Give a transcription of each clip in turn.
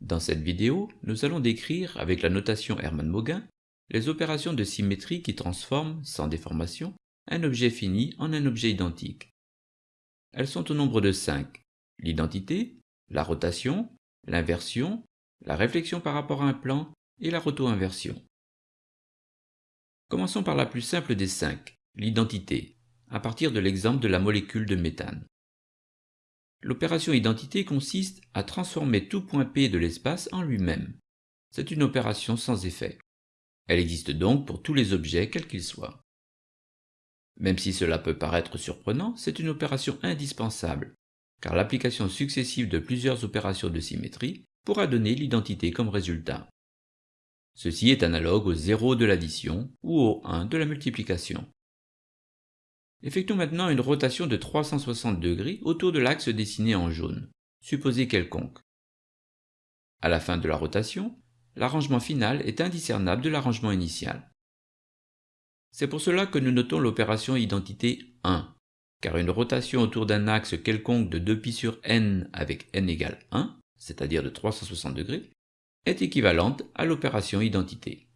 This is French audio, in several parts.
Dans cette vidéo, nous allons décrire, avec la notation Hermann-Mauguin, les opérations de symétrie qui transforment, sans déformation, un objet fini en un objet identique. Elles sont au nombre de 5. L'identité, la rotation, l'inversion, la réflexion par rapport à un plan et la roto-inversion. Commençons par la plus simple des 5, l'identité, à partir de l'exemple de la molécule de méthane. L'opération identité consiste à transformer tout point P de l'espace en lui-même. C'est une opération sans effet. Elle existe donc pour tous les objets quels qu'ils soient. Même si cela peut paraître surprenant, c'est une opération indispensable, car l'application successive de plusieurs opérations de symétrie pourra donner l'identité comme résultat. Ceci est analogue au 0 de l'addition ou au 1 de la multiplication. Effectuons maintenant une rotation de 360 degrés autour de l'axe dessiné en jaune, supposé quelconque. À la fin de la rotation, l'arrangement final est indiscernable de l'arrangement initial. C'est pour cela que nous notons l'opération identité 1, car une rotation autour d'un axe quelconque de 2π sur n avec n égale 1, c'est-à-dire de 360 degrés, est équivalente à l'opération identité.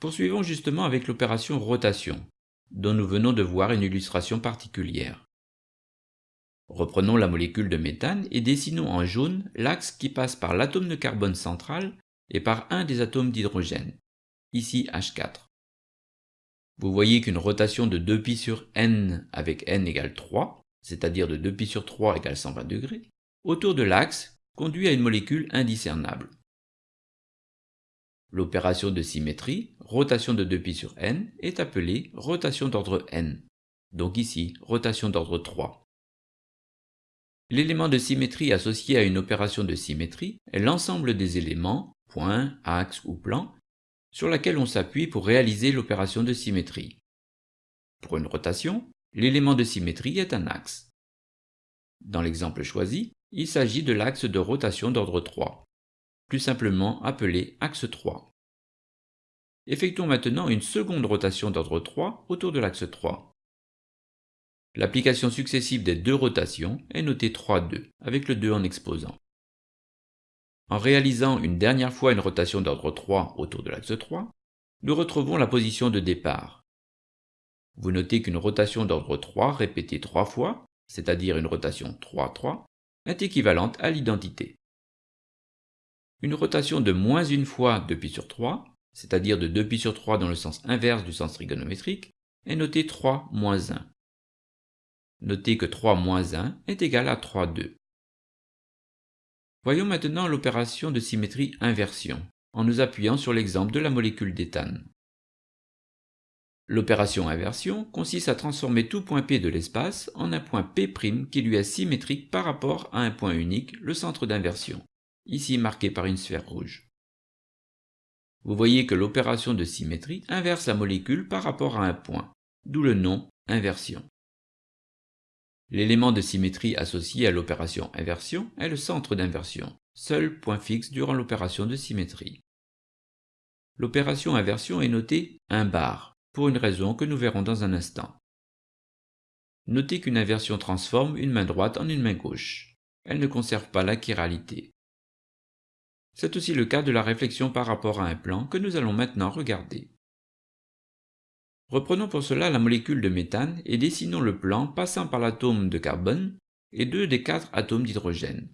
Poursuivons justement avec l'opération rotation, dont nous venons de voir une illustration particulière. Reprenons la molécule de méthane et dessinons en jaune l'axe qui passe par l'atome de carbone central et par un des atomes d'hydrogène, ici H4. Vous voyez qu'une rotation de 2π sur n avec n égale 3, c'est-à-dire de 2π sur 3 égale 120 degrés, autour de l'axe conduit à une molécule indiscernable. L'opération de symétrie, rotation de 2π sur n, est appelée rotation d'ordre n, donc ici rotation d'ordre 3. L'élément de symétrie associé à une opération de symétrie est l'ensemble des éléments, points, axes ou plans, sur laquelle on s'appuie pour réaliser l'opération de symétrie. Pour une rotation, l'élément de symétrie est un axe. Dans l'exemple choisi, il s'agit de l'axe de rotation d'ordre 3 plus simplement appelé axe 3. Effectuons maintenant une seconde rotation d'ordre 3 autour de l'axe 3. L'application successive des deux rotations est notée 3, 2, avec le 2 en exposant. En réalisant une dernière fois une rotation d'ordre 3 autour de l'axe 3, nous retrouvons la position de départ. Vous notez qu'une rotation d'ordre 3 répétée 3 fois, c'est-à-dire une rotation 3, 3, est équivalente à l'identité. Une rotation de moins une fois 2π sur 3, c'est-à-dire de 2π sur 3 dans le sens inverse du sens trigonométrique, est notée 3 moins 1. Notez que 3 moins 1 est égal à 3, 2. Voyons maintenant l'opération de symétrie inversion, en nous appuyant sur l'exemple de la molécule d'éthane. L'opération inversion consiste à transformer tout point P de l'espace en un point P' qui lui est symétrique par rapport à un point unique, le centre d'inversion ici marqué par une sphère rouge. Vous voyez que l'opération de symétrie inverse la molécule par rapport à un point, d'où le nom inversion. L'élément de symétrie associé à l'opération inversion est le centre d'inversion, seul point fixe durant l'opération de symétrie. L'opération inversion est notée 1 bar, pour une raison que nous verrons dans un instant. Notez qu'une inversion transforme une main droite en une main gauche. Elle ne conserve pas la chiralité. C'est aussi le cas de la réflexion par rapport à un plan que nous allons maintenant regarder. Reprenons pour cela la molécule de méthane et dessinons le plan passant par l'atome de carbone et deux des quatre atomes d'hydrogène.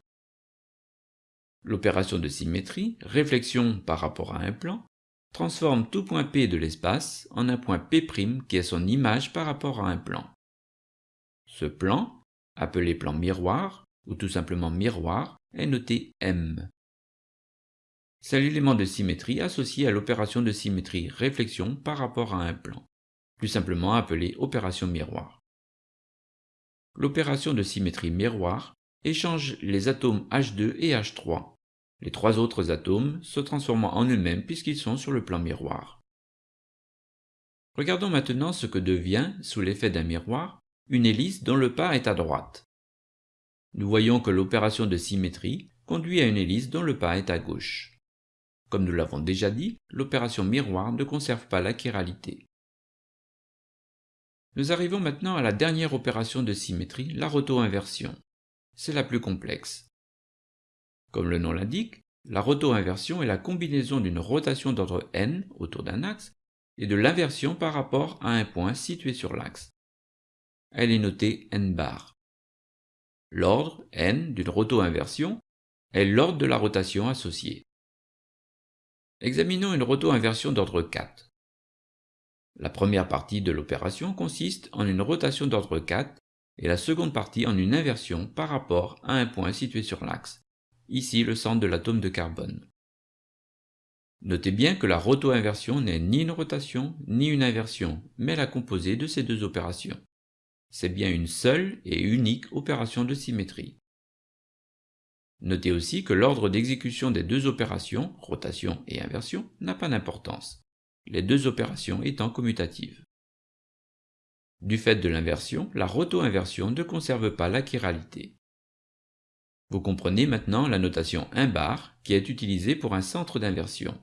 L'opération de symétrie, réflexion par rapport à un plan, transforme tout point P de l'espace en un point P' qui est son image par rapport à un plan. Ce plan, appelé plan miroir, ou tout simplement miroir, est noté M. C'est l'élément de symétrie associé à l'opération de symétrie réflexion par rapport à un plan, plus simplement appelée opération miroir. L'opération de symétrie miroir échange les atomes H2 et H3, les trois autres atomes se transformant en eux-mêmes puisqu'ils sont sur le plan miroir. Regardons maintenant ce que devient, sous l'effet d'un miroir, une hélice dont le pas est à droite. Nous voyons que l'opération de symétrie conduit à une hélice dont le pas est à gauche. Comme nous l'avons déjà dit, l'opération miroir ne conserve pas la chiralité. Nous arrivons maintenant à la dernière opération de symétrie, la roto-inversion. C'est la plus complexe. Comme le nom l'indique, la roto-inversion est la combinaison d'une rotation d'ordre n autour d'un axe et de l'inversion par rapport à un point situé sur l'axe. Elle est notée n bar. L'ordre n d'une roto-inversion est l'ordre de la rotation associée. Examinons une roto-inversion d'ordre 4. La première partie de l'opération consiste en une rotation d'ordre 4 et la seconde partie en une inversion par rapport à un point situé sur l'axe, ici le centre de l'atome de carbone. Notez bien que la roto-inversion n'est ni une rotation ni une inversion, mais la composée de ces deux opérations. C'est bien une seule et unique opération de symétrie. Notez aussi que l'ordre d'exécution des deux opérations, rotation et inversion, n'a pas d'importance, les deux opérations étant commutatives. Du fait de l'inversion, la roto-inversion ne conserve pas la chiralité. Vous comprenez maintenant la notation 1 bar qui est utilisée pour un centre d'inversion,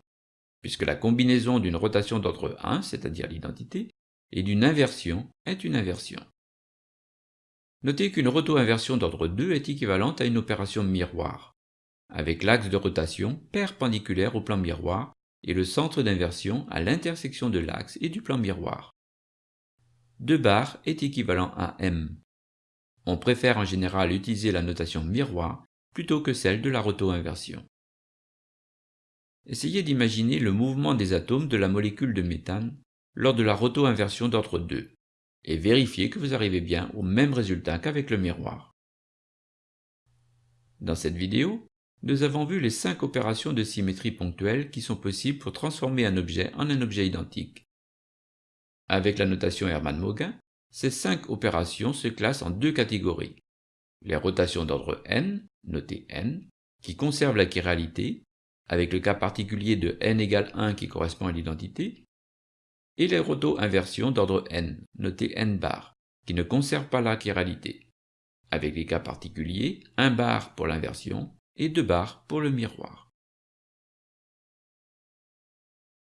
puisque la combinaison d'une rotation d'ordre 1, c'est-à-dire l'identité, et d'une inversion est une inversion. Notez qu'une roto-inversion d'ordre 2 est équivalente à une opération miroir, avec l'axe de rotation perpendiculaire au plan miroir et le centre d'inversion à l'intersection de l'axe et du plan miroir. 2 bar est équivalent à m. On préfère en général utiliser la notation miroir plutôt que celle de la roto-inversion. Essayez d'imaginer le mouvement des atomes de la molécule de méthane lors de la roto-inversion d'ordre 2 et vérifiez que vous arrivez bien au même résultat qu'avec le miroir. Dans cette vidéo, nous avons vu les 5 opérations de symétrie ponctuelle qui sont possibles pour transformer un objet en un objet identique. Avec la notation Hermann-Mauguin, ces cinq opérations se classent en deux catégories. Les rotations d'ordre n, notées n, qui conservent la chiralité, avec le cas particulier de n égale 1 qui correspond à l'identité, et les roto-inversions d'ordre n, notées n bar, qui ne conservent pas la chiralité, avec les cas particuliers 1 bar pour l'inversion et 2 bars pour le miroir.